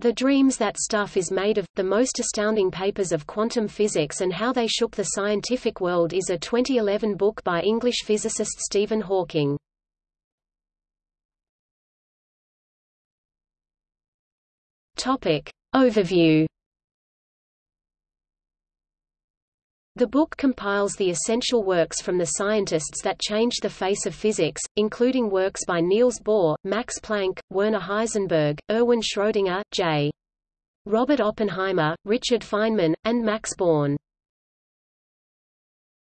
The Dreams That Stuff is Made of, The Most Astounding Papers of Quantum Physics and How They Shook the Scientific World is a 2011 book by English physicist Stephen Hawking. Topic. Overview The book compiles the essential works from the scientists that changed the face of physics, including works by Niels Bohr, Max Planck, Werner Heisenberg, Erwin Schrödinger, J. Robert Oppenheimer, Richard Feynman, and Max Born.